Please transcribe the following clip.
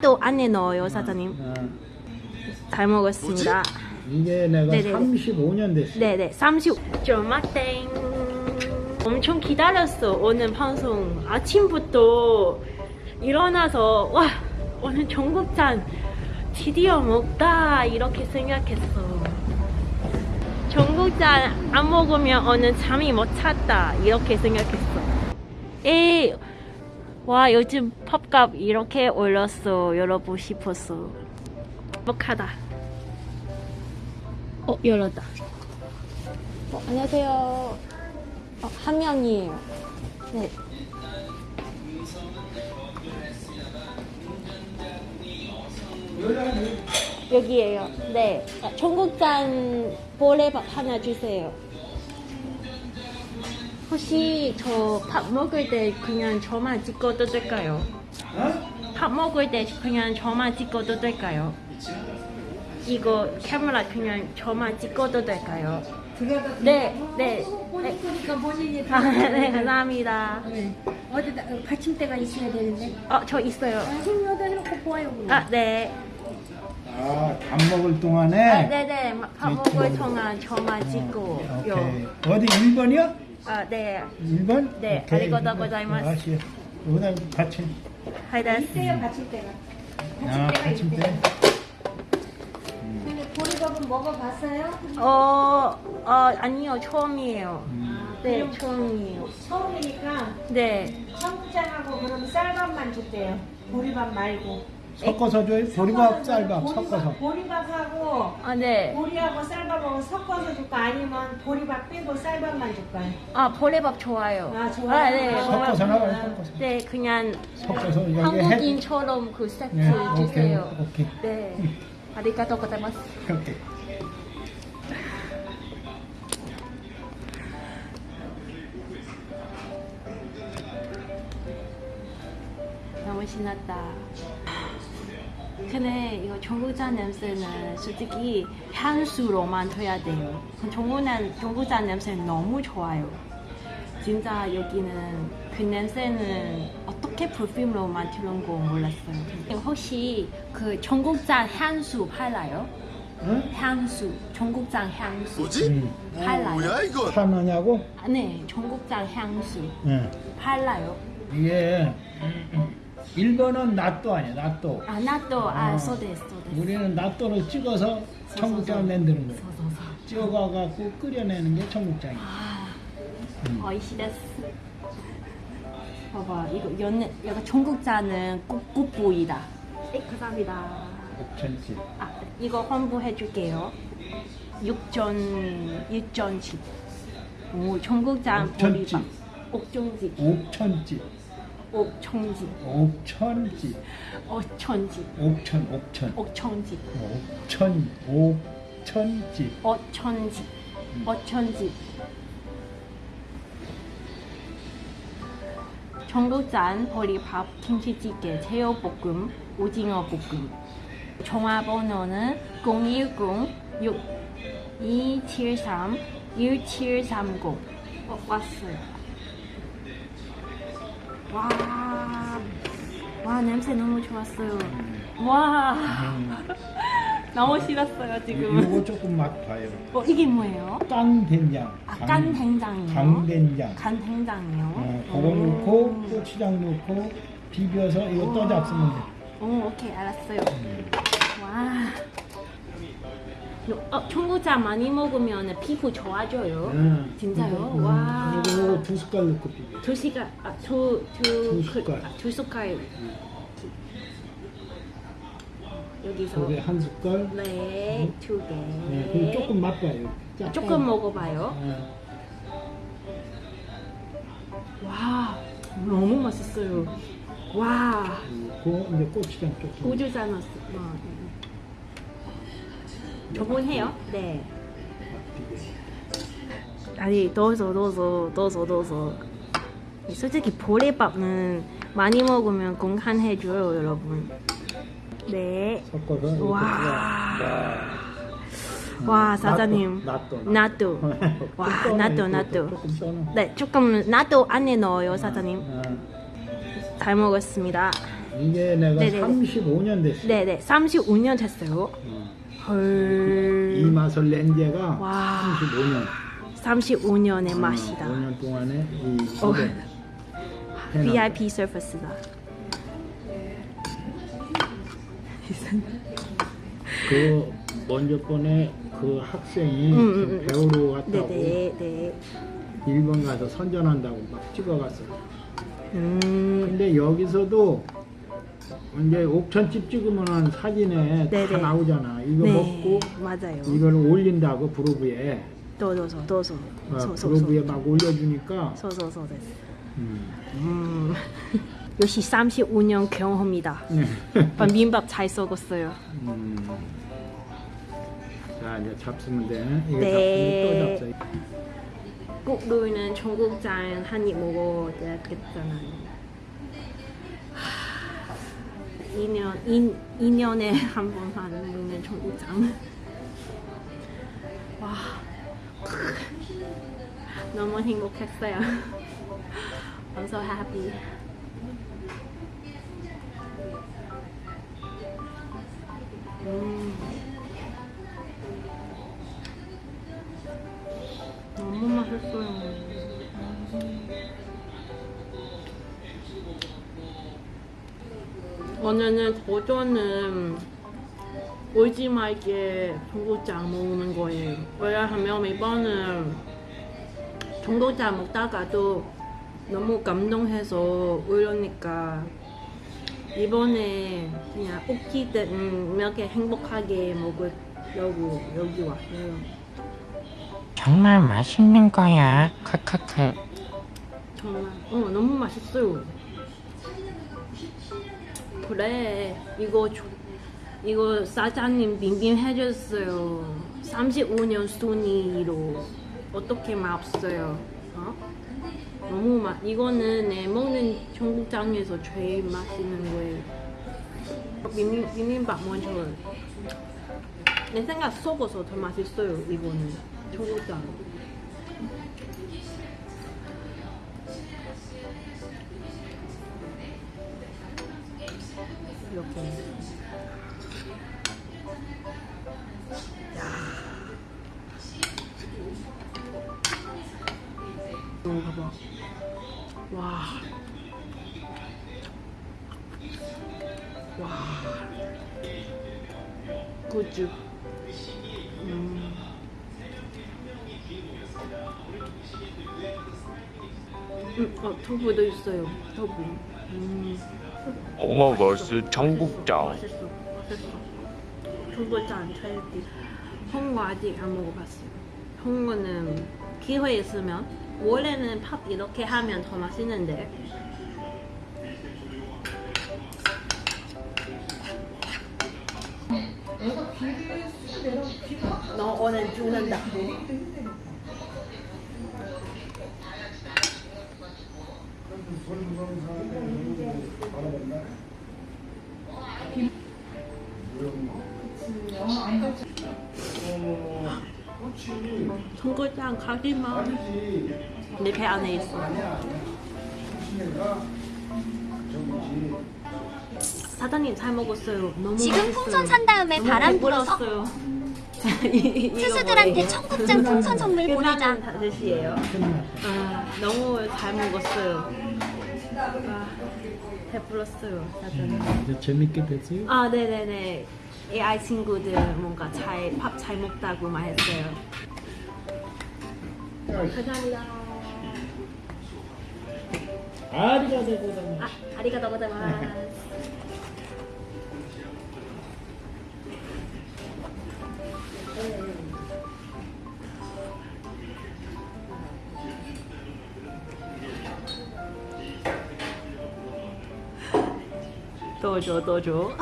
또 안에 넣어요 사장님. 어, 잘 먹었습니다. 이게 내가 네네네. 35년 됐어. 네네 30 쪼마땡. 엄청 기다렸어 오늘 방송. 아침부터 일어나서 와 오늘 전국잔 드디어 먹다 이렇게 생각했어. 전국잔 안 먹으면 오늘 잠이 못 잤다 이렇게 생각했어. 에이 와 요즘 팝값 이렇게 올렸어. 열어보고 싶었어. 행복하다. 어 열었다. 어, 안녕하세요. 어, 한 명이에요. 네. 여기에요. 네. 아, 청국장 보레밥 하나 주세요 혹시 저 밥 먹을 때 그냥 저만 찍어도 될까요? 어? 밥 먹을 때 그냥 저만 찍어도 될까요? 이거 카메라 그냥 저만 찍어도 될까요? 네, 네. 보니까 본인이 아, 네, 감사합니다. 네. 어디다 어, 받침대가 있어야 되는데 어, 저 있어요. 아, 해놓고 보아요 아, 네. 아, 밥 먹을 동안에. 아, 네, 네. 밥 먹을 동안 저만 찍고 어, 오케이. 요. 어디 1번이요? 아, 네. 1번? 네, 아리가또 고자이마스. 아시요. 여기다 받침. 하이다스. 있어요 받침대가 아, 받침대가 받침대. 있대 근데 보리밥은 먹어봤어요? 어, 어, 아니요. 처음이에요. 음. 네, 그럼 처음이에요. 처음이니까 네. 청국장하고 그럼 쌀밥만 줬대요 보리밥 말고 섞어서 줘요? 보리밥, 쌀밥 보리밥- 섞어서. 보리밥하고 아, 네. 보리하고 쌀밥하고 섞어서 줄까 아니면 보리밥 빼고 쌀밥만 줄까요? 아, 보레밥 좋아요. 아, 좋아요? 아, 네. 아, 섞어서 나와요, 섞어서. 네, 그냥 섞어서. 한국인처럼 그 세트 네, 오케이, 주세요. 오케이. 네. 아리가또 고자이마스. 오케이. 너무 신났다. 근데 이거 전국장 냄새는 솔직히 향수로만 돼야 돼요. 전국장, 전국장 냄새는 너무 좋아요. 진짜 여기는 그 냄새는 어떻게 퍼퓸으로 만드는 거 몰랐어요. 혹시 그 전국장 향수 팔아요? 응? 향수, 전국장 향수 뭐지? 음. 팔아요? 뭐야 이거? 파느냐고? 아, 네, 전국장 향수 응. 팔아요. 이게 1번은 낫도 아니야, 낫도. 아, 나도 아, 어. 소데스, 소데스. 우리는 낫도를 찍어서 청국장을 만드는 거야. 서서서. 찍어가갖고 끓여내는 게 청국장이야. 아, 음. 어이시데스. 봐봐, 이거 연, 약간 전국자는 꽃, 꽃보이다. 네, 감사합니다. 옥천집. 아, 이거 환불해줄게요. 육전, 육전집. 오, 전국장 옥천집. 보리밥. 옥정집, 옥천집. 옥청집, 옥천집. 어천집, 옥천, 옥천. 옥청집, 옥천, 옥천집. 어천집, 어천집. 전국장 보리밥, 김치찌개, 새우볶음, 오징어 볶음. 전화번호는 010 6273 1730. 어, 왔어요. 와, 와 냄새 너무 좋았어요. 와, 너무 싫었어요 지금. 이거 조금 맛 봐요. 어, 이게 뭐예요? 깐 된장. 아, 강- 깐된장이요? 강된장. 간 된장이요? 어, 그거 넣고 고추장 넣고 비벼서 이거 떠 잡수면 돼. 오, 오케이, 알았어요. 와. 어, 청국장 많이 먹으면 피부 좋아져요. 응. 진짜요? 음, 와. 이거, 두 숟갈 넣고 비벼. 두 시간, 아, 두, 두, 두 숟갈. 그, 아, 두 숟갈. 여기서. 속에 한 숟갈. 네, 두 개. 네, 그리고 조금 맛봐요. 약간. 조금 먹어봐요. 어, 와, 너무 맛있어요. 와, 그리고 이제 고추장 조금. 고추장 넣었어. 어, 네. 저분 해요? 네. 아니, 넣어서, 넣어서, 넣어서, 넣어서. 솔직히 보리밥은 많이 먹으면 건강해줘요, 여러분. 네. 섞어서 와. 와, 사장님. 낫도. 나도. 와, 나도, 나도. 네, 조금 나도 안에 넣어요, 사장님. 어. 잘 먹었습니다. 이게 내가 네네네. 35년 됐어. 네네 35년 됐어요. 어. 헐. 이 맛을 낸 지가 와. 35년. 35년의 맛이다. 5년 동안에 이 어. VIP 서비스다. 그 먼저 번에 그 학생이 음, 음, 음. 배우러 갔다고 네네 네. 일본 가서 선전한다고 막 찍어갔어. 음. 근데 여기서도 이제 옥천집 찍으면은 사진에 네네. 다 나오잖아. 이거 네 먹고 맞아요. 이걸 올린다고 브로그에 도도소 도소 어, 브로그에 막 올려주니까 소소소 됐어. 음. 음. 역시 35년 경험이다. 네. 민밥 잘 썩었어요. 음. 자 이제 잡수면 돼. 이거 네. 잡수면 또 잡수. 국루는 청국장 한입 먹어야 되겠잖아요. 2년, 2, 2년에 한 번만 먹는 청국장. 와. 너무 행복했어요. I'm so happy. 음. 너무 맛있어요. 오늘은 도전은 울지 말게 청국장 먹는 거예요. 왜냐하면 이번은 청국장 먹다가도 너무 감동해서 울으니까 이번에 그냥 웃기든 이렇게 행복하게 먹으려고 여기 왔어요. 정말 맛있는 거야. 크크크. 정말 어 너무 맛있어요. 그래 이거 조- 이거 사장님 빙빙 해줬어요. 35년 순위로 어떻게 맛없어요? 어? 너무 맛 이거는 내 먹는 청국장에서 제일 맛있는 거예요. 비빔 비빔밥 먼저 내 생각 속어서 더 맛있어요 이거는 청국장. 이렇게. 이거 봐봐. 와. 와. 굿즈. 음. 음, 어, 두부도 있어요. 두부. 음. 오버거스 청국장. 맛있어, 맛있어. 청국장 찰기. 홍어 아직 안 먹어봤어요. 홍어는 기회 있으면 원래는 밥 이렇게 하면 더 맛있는데. 너 오늘 죽는다. 청국장 가기만 내배 안에 있어. 사장님 잘 먹었어요. 너무 지금. 풍선 산 다음에 바람 불어서 투수들한테? 청국장 풍선 선물 보내자. 뜻이에요. 아, 너무 잘 먹었어요. 아, 배불렀어요. 이제 재밌게 됐어요? 아, 네네네. AI 친구들 뭔가 잘, 밥 잘 먹다고 말했어요. 감사합니다. 아리가도 고생. 아, 아리가또 고자이마스. 또 줘, 또 줘.